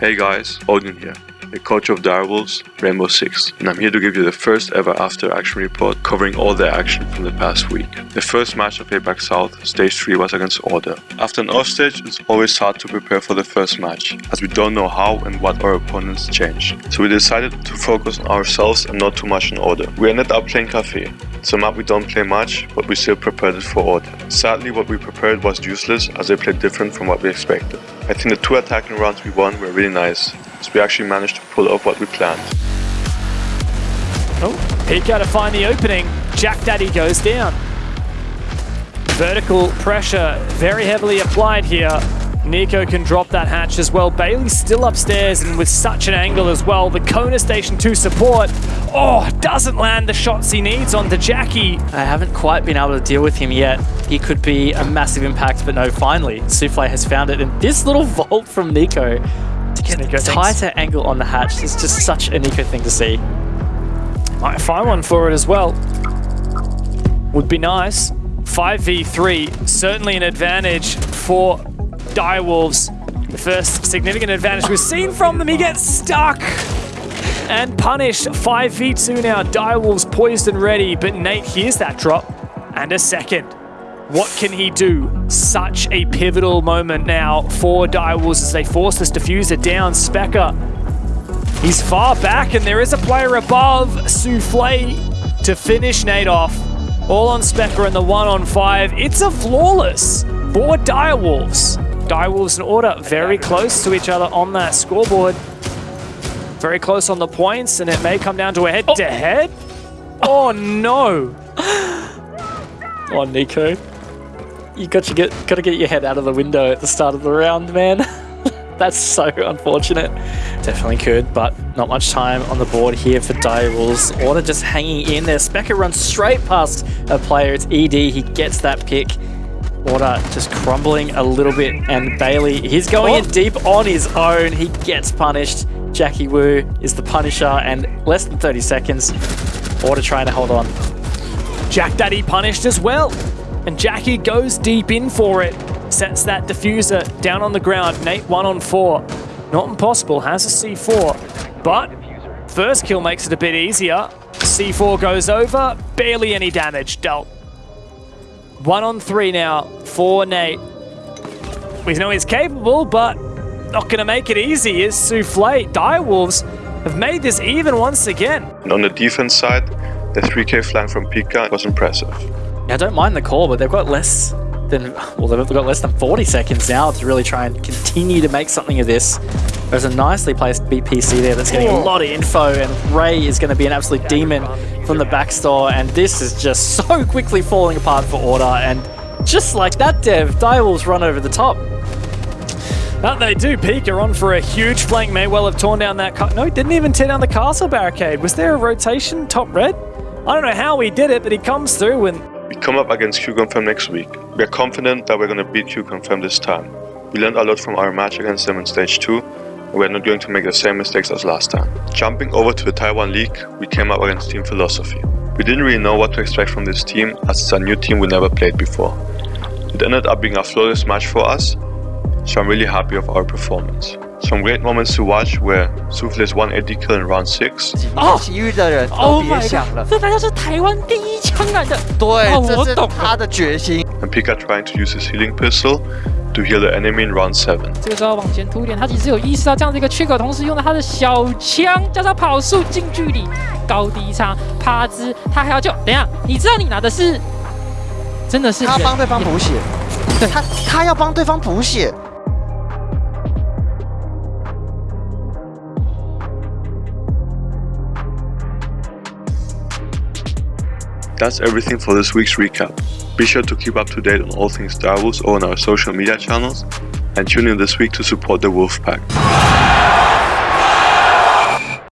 Hey guys, Odin here, the coach of Direwolves, Rainbow Six, and I'm here to give you the first ever after action report covering all the action from the past week. The first match of APAC South, Stage 3 was against Order. After an off stage, it's always hard to prepare for the first match, as we don't know how and what our opponents change. So we decided to focus on ourselves and not too much on Order. We ended up playing Kafe, it's a map we don't play much, but we still prepared it for Order. Sadly, what we prepared was useless, as they played different from what we expected. I think the two attacking rounds we won were really nice, as we actually managed to pull off what we planned. Oh, Pika to find the opening. Jack Daddy goes down. Vertical pressure very heavily applied here. NiKo can drop that hatch as well. Bailey's still upstairs and with such an angle as well. The Kona Station 2 support. Oh, doesn't land the shots he needs onto Jackie. I haven't quite been able to deal with him yet. He could be a massive impact, but no, finally, Souffle has found it. And this little vault from NiKo tighter angle on the hatch is just such a NiKo thing to see. Might find one for it as well. Would be nice. 5v3, certainly an advantage for Direwolves. The first significant advantage we've seen from them. He gets stuck and punished. 5v2 now. Direwolves poised and ready, but Nate hears that drop and a second. What can he do? Such a pivotal moment now for Direwolves as they force this diffuser down. Specker, he's far back and there is a player above Souffle to finish Nate off. All on Specker in the one on five. It's a flawless for Direwolves. Direwolves in Order very close to each other on that scoreboard. Very close on the points, and it may come down to a head-to-head. -head. Oh. no! oh, NiKo. You got to get got to get your head out of the window at the start of the round, man. That's so unfortunate. Definitely could, but not much time on the board here for Direwolves. Order just hanging in there. Specker runs straight past a player. It's ED. He gets that pick. Order just crumbling a little bit, and Bailey, he's going oh. in deep on his own. He gets punished. Jackie Wu is the punisher, and less than 30 seconds. Order trying to hold on. Jack Daddy punished as well, and Jackie goes deep in for it. Sets that diffuser down on the ground. Nate one on four. Not impossible, has a C4, but first kill makes it a bit easier. C4 goes over, barely any damage dealt. One on three now for Nate. We know he's capable, but not going to make it easy is Souffle. Direwolves have made this even once again. And on the defense side, the 3k flank from Pika was impressive. Yeah, I don't mind the call, but they've got less than, well, they've got less than 40 seconds now to really try and continue to make something of this. There's a nicely placed BPC there that's getting a lot of info, and Ray is going to be an absolute demon from the backstore, and this is just so quickly falling apart for Order, and just like that, Dev, Direwolves run over the top. That they do. Pika on for a huge flank. May well have torn down that... No, didn't even tear down the castle barricade. Was there a rotation top red? I don't know how he did it, but he comes through and We come up against Q-Confirm next week. We are confident that we're going to beat Q-Confirm this time. We learned a lot from our match against them in Stage 2, we're not going to make the same mistakes as last time. Jumping over to the Taiwan League, we came up against Team Philosophy. We didn't really know what to expect from this team as it's a new team we never played before. It ended up being a flawless match for us, so I'm really happy of our performance. Some great moments to watch where Souffle's 180 kill in round 6. 体育的人都别想了，这大概是台湾第 一枪来的。对，这是他的决心。And Pika trying to use his healing pistol to heal the enemy in round seven 这个时候往前突一点，他其实有意识到这样的一个缺口，同时用了他的小枪加上跑速近距离高低差趴姿，他还要救。等一下，你知道你拿的是真的是他帮对方补血，对他他要帮对方补血。That's everything for this week's recap. Be sure to keep up to date on all things Star Wars or on our social media channels, and tune in this week to support the Wolfpack.